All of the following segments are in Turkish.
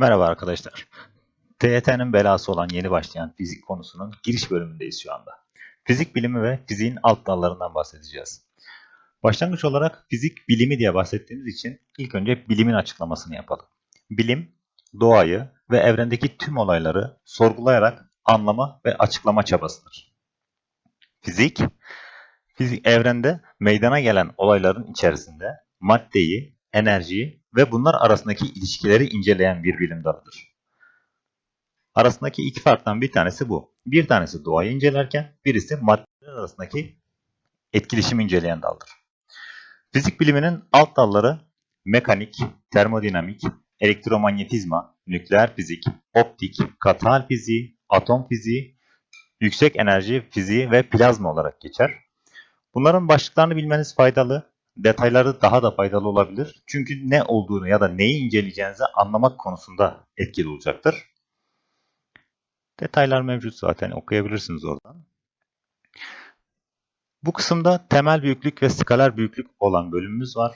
Merhaba arkadaşlar. TYT'nin belası olan yeni başlayan fizik konusunun giriş bölümündeyiz şu anda. Fizik bilimi ve fiziğin alt dallarından bahsedeceğiz. Başlangıç olarak fizik bilimi diye bahsettiğimiz için ilk önce bilimin açıklamasını yapalım. Bilim, doğayı ve evrendeki tüm olayları sorgulayarak anlama ve açıklama çabasıdır. Fizik, fizik evrende meydana gelen olayların içerisinde maddeyi, enerjiyi ve bunlar arasındaki ilişkileri inceleyen bir bilim dalıdır. Arasındaki iki farktan bir tanesi bu. Bir tanesi doğayı incelerken birisi maddeler arasındaki etkileşimi inceleyen daldır. Fizik biliminin alt dalları mekanik, termodinamik, elektromanyetizma, nükleer fizik, optik, katal fiziği, atom fiziği, yüksek enerji fiziği ve plazma olarak geçer. Bunların başlıklarını bilmeniz faydalı detayları daha da faydalı olabilir. Çünkü ne olduğunu ya da neyi inceleyeceğinizi anlamak konusunda etkili olacaktır. Detaylar mevcut zaten okuyabilirsiniz oradan. Bu kısımda temel büyüklük ve skaler büyüklük olan bölümümüz var.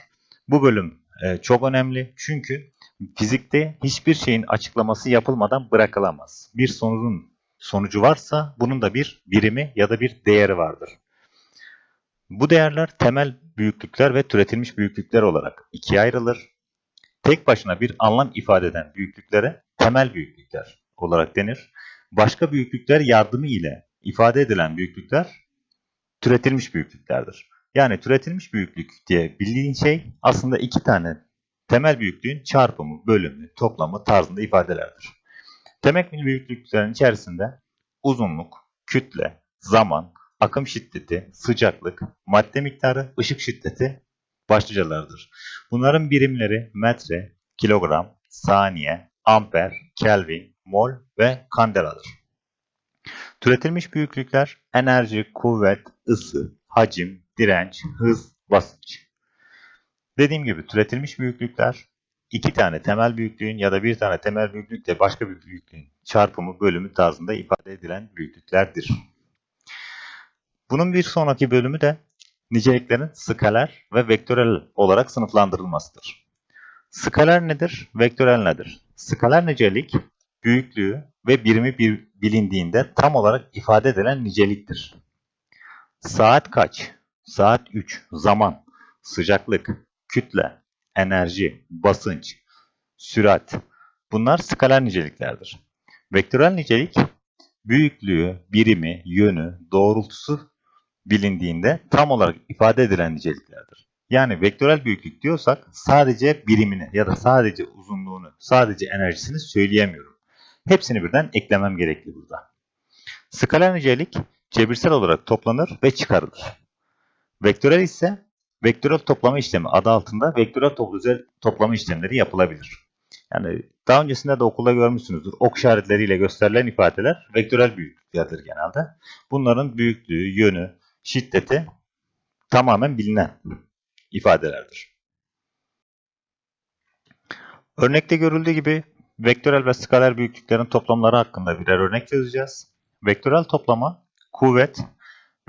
Bu bölüm e, çok önemli çünkü fizikte hiçbir şeyin açıklaması yapılmadan bırakılamaz. Bir sonucun sonucu varsa bunun da bir birimi ya da bir değeri vardır. Bu değerler temel büyüklükler ve türetilmiş büyüklükler olarak ikiye ayrılır. Tek başına bir anlam ifade eden büyüklüklere temel büyüklükler olarak denir. Başka büyüklükler yardımı ile ifade edilen büyüklükler türetilmiş büyüklüklerdir. Yani türetilmiş büyüklük diye bildiğin şey aslında iki tane temel büyüklüğün çarpımı, bölümü, toplamı tarzında ifadelerdir. Temel büyüklüklerin içerisinde uzunluk, kütle, zaman, akım şiddeti, sıcaklık, madde miktarı, ışık şiddeti başlıcalardır. Bunların birimleri metre, kilogram, saniye, amper, kelvin, mol ve kandeladır. Türetilmiş büyüklükler enerji, kuvvet, ısı, hacim, direnç, hız, basınç. Dediğim gibi türetilmiş büyüklükler iki tane temel büyüklüğün ya da bir tane temel büyüklükle başka bir büyüklüğün çarpımı, bölümü tarzında ifade edilen büyüklüklerdir. Bunun bir sonraki bölümü de niceliklerin skaler ve vektörel olarak sınıflandırılmasıdır. Skaler nedir? Vektörel nedir? Skaler nicelik, büyüklüğü ve birimi bir bilindiğinde tam olarak ifade edilen niceliktir. Saat kaç? Saat 3. Zaman, sıcaklık, kütle, enerji, basınç, sürat. Bunlar skaler niceliklerdir. Vektörel nicelik, büyüklüğü, birimi, yönü, doğrultusu bilindiğinde tam olarak ifade edilen niceliklerdir. Yani vektörel büyüklük diyorsak sadece birimini ya da sadece uzunluğunu, sadece enerjisini söyleyemiyorum. Hepsini birden eklemem gerekli burada. Skaler nicelik cebirsel olarak toplanır ve çıkarılır. Vektörel ise vektörel toplama işlemi adı altında vektörel toplama işlemleri yapılabilir. Yani daha öncesinde de okulda görmüşsünüzdür. Ok işaretleriyle gösterilen ifadeler vektörel büyüklüklerdir genelde. Bunların büyüklüğü, yönü, şiddeti tamamen bilinen ifadelerdir. Örnekte görüldüğü gibi vektörel ve skaler büyüklüklerin toplamları hakkında birer örnek çözeceğiz. Vektörel toplama kuvvet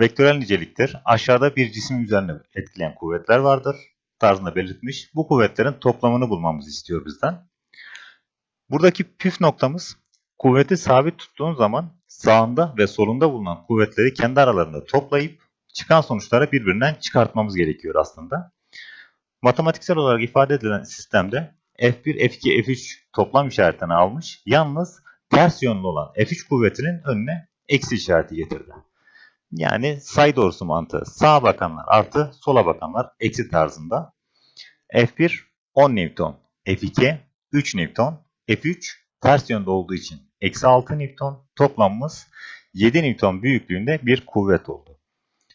vektörel niceliktir. Aşağıda bir cisim üzerine etkileyen kuvvetler vardır tarzında belirtmiş. Bu kuvvetlerin toplamını bulmamızı istiyor bizden. Buradaki püf noktamız kuvveti sabit tuttuğun zaman sağında ve solunda bulunan kuvvetleri kendi aralarında toplayıp çıkan sonuçları birbirinden çıkartmamız gerekiyor aslında. Matematiksel olarak ifade edilen sistemde F1, F2, F3 toplam işaretini almış. Yalnız ters yönlü olan F3 kuvvetinin önüne eksi işareti getirdi. Yani say doğrusu mantığı. Sağa bakanlar artı, sola bakanlar eksi tarzında. F1 10 Newton, F2 3 Newton, F3 ters yönde olduğu için eksi 6 Newton toplamımız 7 Newton büyüklüğünde bir kuvvet oldu.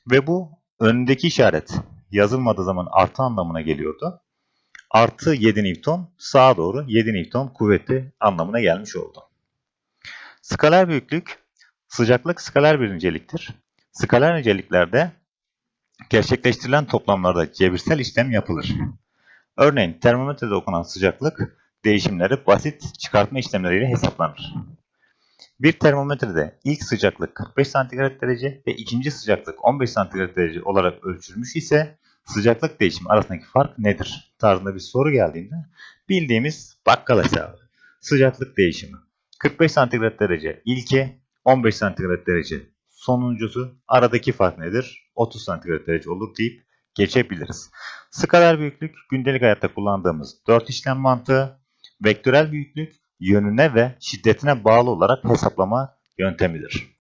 Ve bu önündeki işaret yazılmadığı zaman artı anlamına geliyordu. Artı 7 Newton sağa doğru 7 Newton kuvveti anlamına gelmiş oldu. Skaler büyüklük, sıcaklık skaler bir niceliktir. Skaler niceliklerde gerçekleştirilen toplamlarda cebirsel işlem yapılır. Örneğin termometrede okunan sıcaklık değişimleri basit çıkartma işlemleriyle hesaplanır. Bir termometrede ilk sıcaklık 45 santigrat derece ve ikinci sıcaklık 15 santigrat derece olarak ölçülmüş ise sıcaklık değişimi arasındaki fark nedir? tarzında bir soru geldiğinde bildiğimiz bakkal hesabı. Sıcaklık değişimi. 45 santigrat derece ilki, 15 santigrat derece sonuncusu. Aradaki fark nedir? 30 santigrat derece olur deyip geçebiliriz. Skaler büyüklük gündelik hayatta kullandığımız 4 işlem mantığı. Vektörel büyüklük yönüne ve şiddetine bağlı olarak hesaplama yöntemidir.